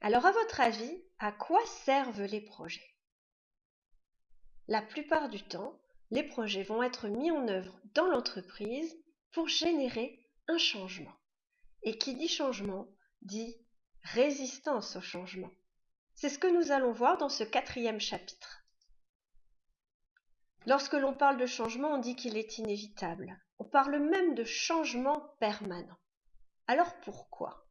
Alors à votre avis, à quoi servent les projets? La plupart du temps, les projets vont être mis en œuvre dans l'entreprise pour générer un changement. Et qui dit changement dit résistance au changement. C'est ce que nous allons voir dans ce quatrième chapitre. Lorsque l'on parle de changement, on dit qu'il est inévitable. On parle même de changement permanent. Alors pourquoi?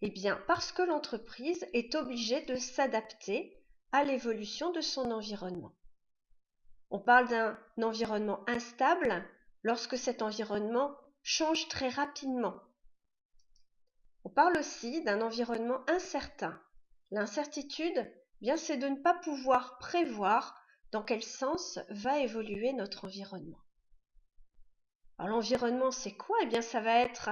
Eh bien parce que l'entreprise est obligée de s'adapter à l'évolution de son environnement. On parle d'un environnement instable lorsque cet environnement change très rapidement. On parle aussi d'un environnement incertain. L'incertitude, bien c'est de ne pas pouvoir prévoir dans quel sens va évoluer notre environnement. Alors l'environnement, c'est quoi? Eh bien, ça va être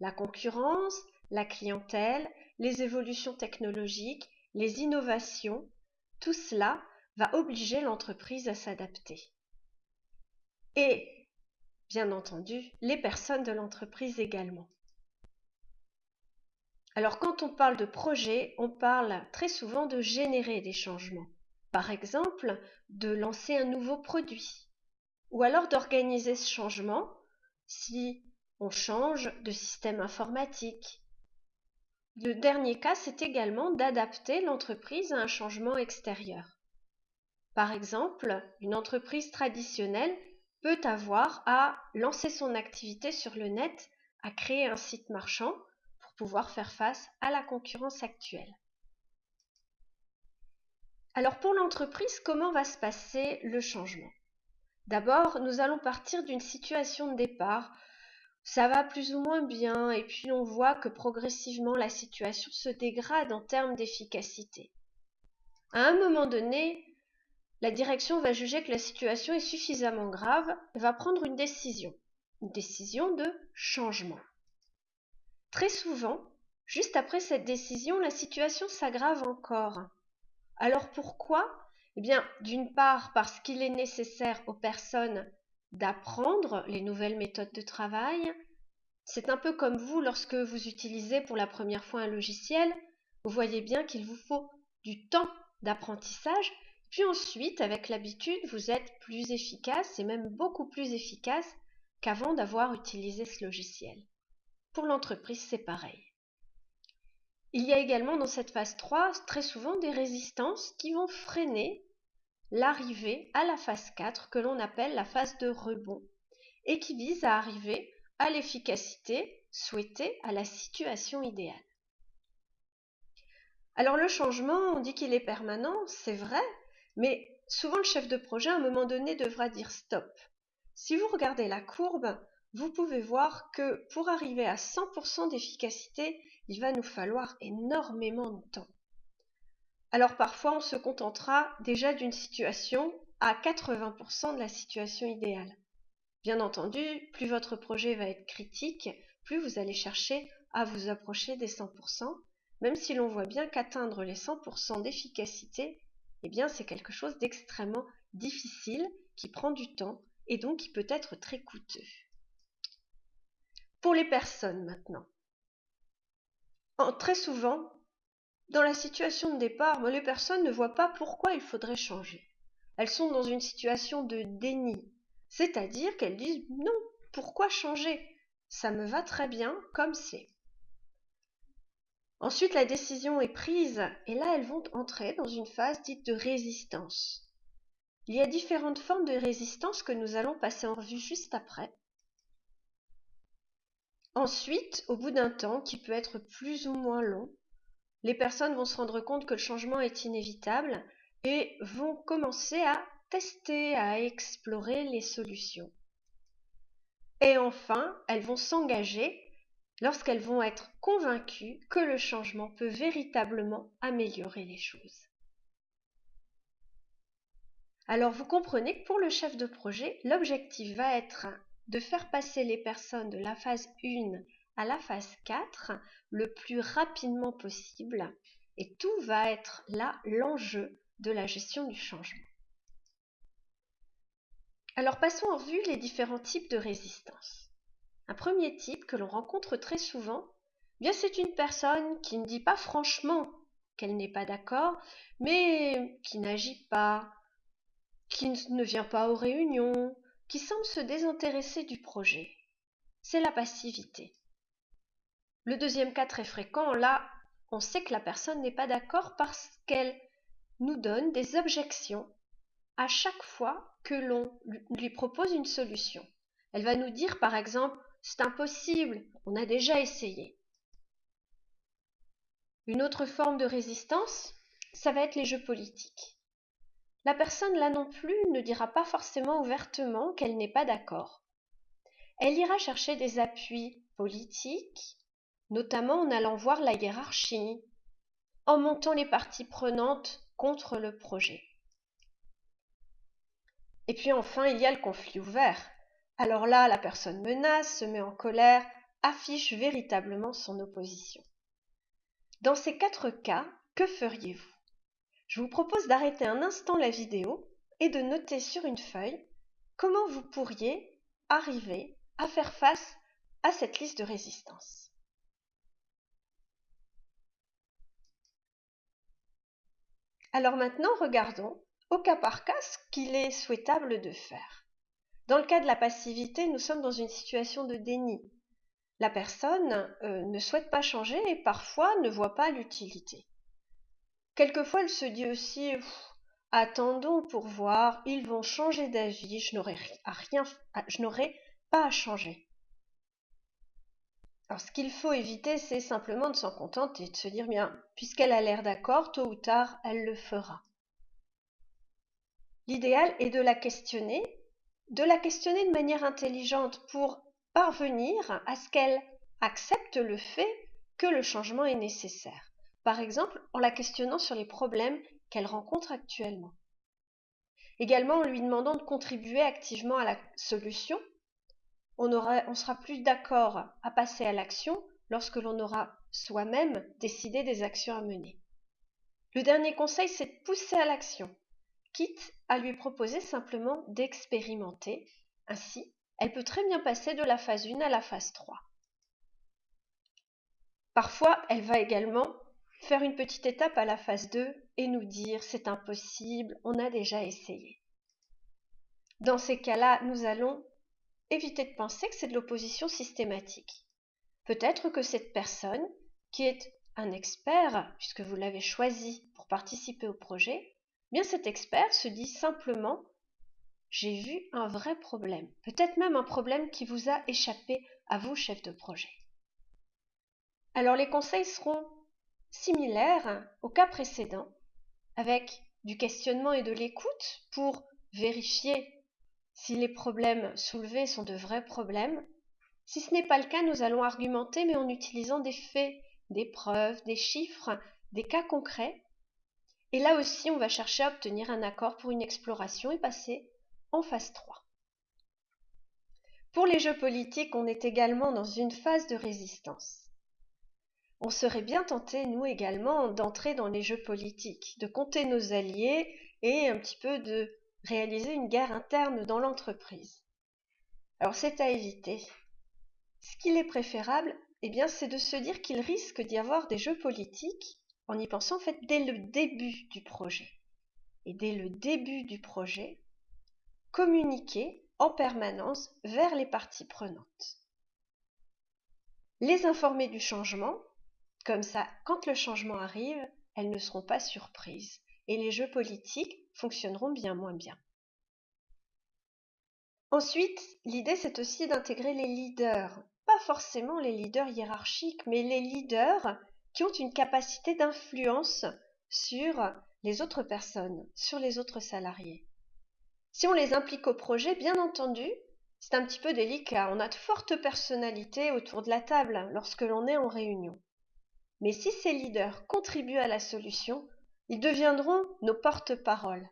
la concurrence, la clientèle, les évolutions technologiques, les innovations. Tout cela va obliger l'entreprise à s'adapter. Et, bien entendu, les personnes de l'entreprise également. Alors quand on parle de projet, on parle très souvent de générer des changements. Par exemple, de lancer un nouveau produit, ou alors d'organiser ce changement si on change de système informatique. Le dernier cas, c'est également d'adapter l'entreprise à un changement extérieur. Par exemple, une entreprise traditionnelle peut avoir à lancer son activité sur le net, à créer un site marchand pour pouvoir faire face à la concurrence actuelle. Alors pour l'entreprise, comment va se passer le changement? D'abord, nous allons partir d'une situation de départ. Ça va plus ou moins bien et puis on voit que progressivement la situation se dégrade en termes d'efficacité. À un moment donné, la direction va juger que la situation est suffisamment grave et va prendre une décision, une décision de changement. Très souvent, juste après cette décision, la situation s'aggrave encore. Alors pourquoi? Eh bien, d'une part parce qu'il est nécessaire aux personnes d'apprendre les nouvelles méthodes de travail. C'est un peu comme vous lorsque vous utilisez pour la première fois un logiciel. Vous voyez bien qu'il vous faut du temps d'apprentissage. Puis ensuite, avec l'habitude, vous êtes plus efficace et même beaucoup plus efficace qu'avant d'avoir utilisé ce logiciel. Pour l'entreprise, c'est pareil. Il y a également dans cette phase 3 très souvent des résistances qui vont freiner l'arrivée à la phase 4 que l'on appelle la phase de rebond et qui vise à arriver à l'efficacité souhaitée à la situation idéale. Alors le changement, on dit qu'il est permanent, c'est vrai, mais souvent le chef de projet à un moment donné devra dire stop. Si vous regardez la courbe, vous pouvez voir que pour arriver à 100% d'efficacité, il va nous falloir énormément de temps. Alors parfois on se contentera déjà d'une situation à 80% de la situation idéale. Bien entendu, plus votre projet va être critique, plus vous allez chercher à vous approcher des 100%, même si l'on voit bien qu'atteindre les 100% d'efficacité, eh bien c'est quelque chose d'extrêmement difficile, qui prend du temps et donc qui peut être très coûteux. Pour les personnes maintenant très souvent, dans la situation de départ, les personnes ne voient pas pourquoi il faudrait changer. Elles sont dans une situation de déni, c'est-à-dire qu'elles disent non, pourquoi changer? Ça me va très bien comme c'est. Ensuite, la décision est prise et là, elles vont entrer dans une phase dite de résistance. Il y a différentes formes de résistance que nous allons passer en revue juste après. Ensuite, au bout d'un temps, qui peut être plus ou moins long, les personnes vont se rendre compte que le changement est inévitable et vont commencer à tester, à explorer les solutions. Et enfin, elles vont s'engager lorsqu'elles vont être convaincues que le changement peut véritablement améliorer les choses. Alors vous comprenez que pour le chef de projet, l'objectif va être de faire passer les personnes de la phase 1 la phase 4 le plus rapidement possible et tout va être là l'enjeu de la gestion du changement. Alors passons en revue les différents types de résistance. Un premier type que l'on rencontre très souvent, bien c'est une personne qui ne dit pas franchement qu'elle n'est pas d'accord, mais qui n'agit pas, qui ne vient pas aux réunions, qui semble se désintéresser du projet. C'est la passivité. Le deuxième cas très fréquent, là, on sait que la personne n'est pas d'accord parce qu'elle nous donne des objections à chaque fois que l'on lui propose une solution. Elle va nous dire par exemple c'est impossible, on a déjà essayé. Une autre forme de résistance, ça va être les jeux politiques. La personne là non plus ne dira pas forcément ouvertement qu'elle n'est pas d'accord. Elle ira chercher des appuis politiques, notamment en allant voir la hiérarchie, en montant les parties prenantes contre le projet. Et puis enfin, il y a le conflit ouvert. Alors là, la personne menace, se met en colère, affiche véritablement son opposition. Dans ces quatre cas, que feriez-vous? Je vous propose d'arrêter un instant la vidéo et de noter sur une feuille comment vous pourriez arriver à faire face à cette liste de résistance. Alors maintenant, regardons au cas par cas ce qu'il est souhaitable de faire. Dans le cas de la passivité, nous sommes dans une situation de déni la personne euh, ne souhaite pas changer et parfois ne voit pas l'utilité. Quelquefois, elle se dit aussi attendons pour voir, ils vont changer d'avis, je n'aurai rien, je n'aurai pas à changer. Alors, ce qu'il faut éviter, c'est simplement de s'en contenter et de se dire bien, puisqu'elle a l'air d'accord, tôt ou tard, elle le fera. L'idéal est de la questionner, de la questionner de manière intelligente pour parvenir à ce qu'elle accepte le fait que le changement est nécessaire. Par exemple, en la questionnant sur les problèmes qu'elle rencontre actuellement. Également en lui demandant de contribuer activement à la solution. On, on sera plus d'accord à passer à l'action lorsque l'on aura soi-même décidé des actions à mener. Le dernier conseil, c'est de pousser à l'action, quitte à lui proposer simplement d'expérimenter. Ainsi, elle peut très bien passer de la phase 1 à la phase 3. Parfois, elle va également faire une petite étape à la phase 2 et nous dire c'est impossible, on a déjà essayé. Dans ces cas-là, nous allons éviter de penser que c'est de l'opposition systématique. Peut-être que cette personne, qui est un expert, puisque vous l'avez choisi pour participer au projet, bien cet expert se dit simplement j'ai vu un vrai problème, peut-être même un problème qui vous a échappé à vous, chef de projet. Alors les conseils seront similaires au cas précédent, avec du questionnement et de l'écoute pour vérifier si les problèmes soulevés sont de vrais problèmes. Si ce n'est pas le cas, nous allons argumenter, mais en utilisant des faits, des preuves, des chiffres, des cas concrets. Et là aussi, on va chercher à obtenir un accord pour une exploration et passer en phase 3. Pour les jeux politiques, on est également dans une phase de résistance. On serait bien tenté, nous également, d'entrer dans les jeux politiques, de compter nos alliés et un petit peu de réaliser une guerre interne dans l'entreprise. Alors c'est à éviter. Ce qu'il est préférable, eh bien, c'est de se dire qu'il risque d'y avoir des jeux politiques en y pensant dès le début du projet. Et dès le début du projet, communiquer en permanence vers les parties prenantes. Les informer du changement, comme ça, quand le changement arrive, elles ne seront pas surprises et les jeux politiques fonctionneront bien moins bien. Ensuite, l'idée c'est aussi d'intégrer les leaders, pas forcément les leaders hiérarchiques, mais les leaders qui ont une capacité d'influence sur les autres personnes, sur les autres salariés. Si on les implique au projet, bien entendu, c'est un petit peu délicat. On a de fortes personnalités autour de la table lorsque l'on est en réunion. Mais si ces leaders contribuent à la solution, ils deviendront nos porte-paroles.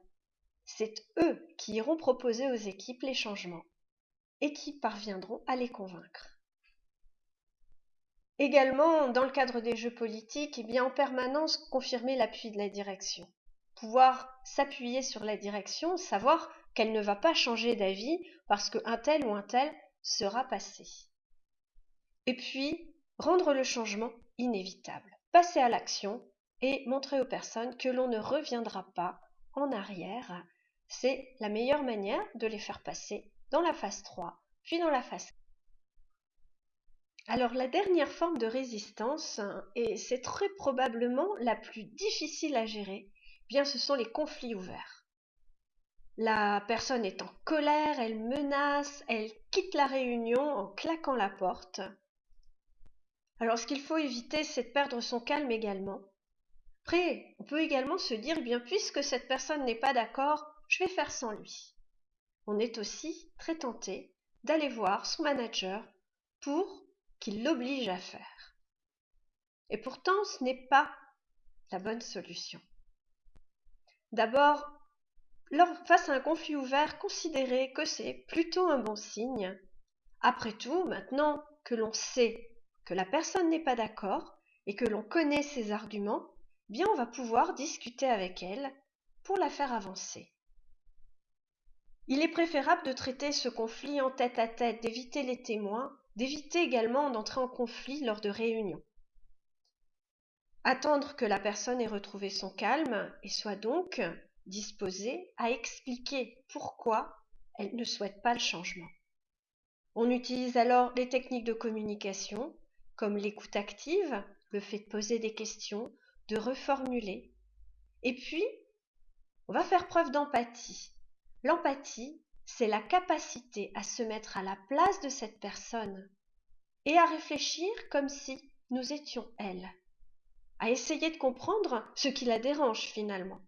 C'est eux qui iront proposer aux équipes les changements et qui parviendront à les convaincre. Également, dans le cadre des jeux politiques, eh bien en permanence confirmer l'appui de la direction. Pouvoir s'appuyer sur la direction, savoir qu'elle ne va pas changer d'avis parce qu'un tel ou un tel sera passé. Et puis, rendre le changement inévitable. Passer à l'action et montrer aux personnes que l'on ne reviendra pas en arrière. C'est la meilleure manière de les faire passer dans la phase 3, puis dans la phase alors la dernière forme de résistance, et c'est très probablement la plus difficile à gérer, eh bien ce sont les conflits ouverts. La personne est en colère, elle menace, elle quitte la réunion en claquant la porte. Alors ce qu'il faut éviter, c'est de perdre son calme également. Après, on peut également se dire, bien puisque cette personne n'est pas d'accord, je vais faire sans lui. On est aussi très tenté d'aller voir son manager pour qu'il l'oblige à faire. Et pourtant, ce n'est pas la bonne solution. D'abord, face à un conflit ouvert, considérez que c'est plutôt un bon signe. Après tout, maintenant que l'on sait que la personne n'est pas d'accord et que l'on connaît ses arguments, bien on va pouvoir discuter avec elle pour la faire avancer. Il est préférable de traiter ce conflit en tête à tête, d'éviter les témoins d'éviter également d'entrer en conflit lors de réunions. Attendre que la personne ait retrouvé son calme et soit donc disposée à expliquer pourquoi elle ne souhaite pas le changement. On utilise alors les techniques de communication comme l'écoute active, le fait de poser des questions, de reformuler. Et puis, on va faire preuve d'empathie. L'empathie, c'est la capacité à se mettre à la place de cette personne et à réfléchir comme si nous étions elle, à essayer de comprendre ce qui la dérange finalement.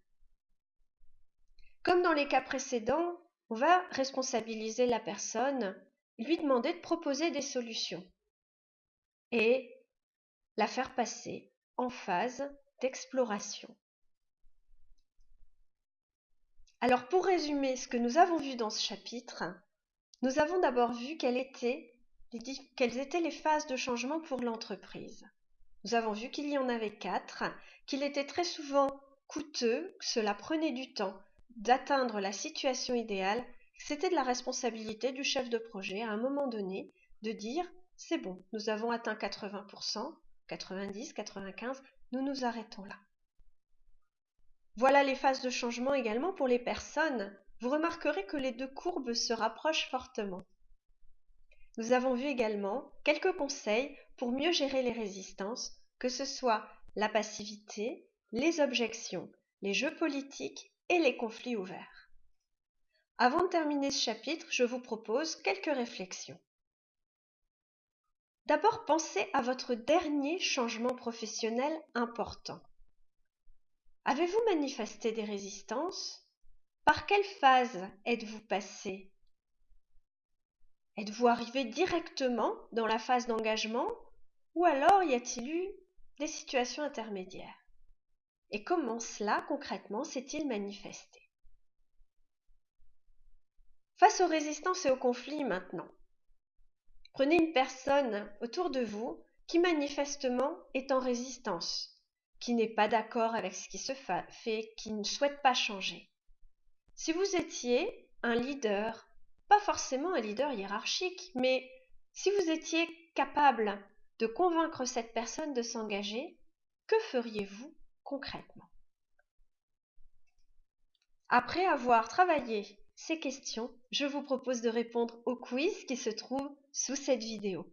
Comme dans les cas précédents, on va responsabiliser la personne, lui demander de proposer des solutions et la faire passer en phase d'exploration. Alors pour résumer ce que nous avons vu dans ce chapitre, nous avons d'abord vu quelles étaient, les, phases de changement pour l'entreprise. Nous avons vu qu'il y en avait quatre, qu'il était très souvent coûteux, que cela prenait du temps d'atteindre la situation idéale, que c'était de la responsabilité du chef de projet à un moment donné de dire c'est bon, nous avons atteint 80%, 90, 95, nous nous arrêtons là. Voilà les phases de changement également pour les personnes. Vous remarquerez que les deux courbes se rapprochent fortement. Nous avons vu également quelques conseils pour mieux gérer les résistances, que ce soit la passivité, les objections, les jeux politiques et les conflits ouverts. Avant de terminer ce chapitre, je vous propose quelques réflexions. D'abord, pensez à votre dernier changement professionnel important. Avez-vous manifesté des résistances? Par quelle phase êtes-vous passé? Êtes-vous arrivé directement dans la phase d'engagement ou alors y a-t-il eu des situations intermédiaires? Et comment cela concrètement s'est-il manifesté? Face aux résistances et aux conflits maintenant, prenez une personne autour de vous qui manifestement est en résistance qui n'est pas d'accord avec ce qui se fait, qui ne souhaite pas changer. Si vous étiez un leader, pas forcément un leader hiérarchique, mais si vous étiez capable de convaincre cette personne de s'engager, que feriez-vous concrètement? Après avoir travaillé ces questions, je vous propose de répondre au quiz qui se trouve sous cette vidéo.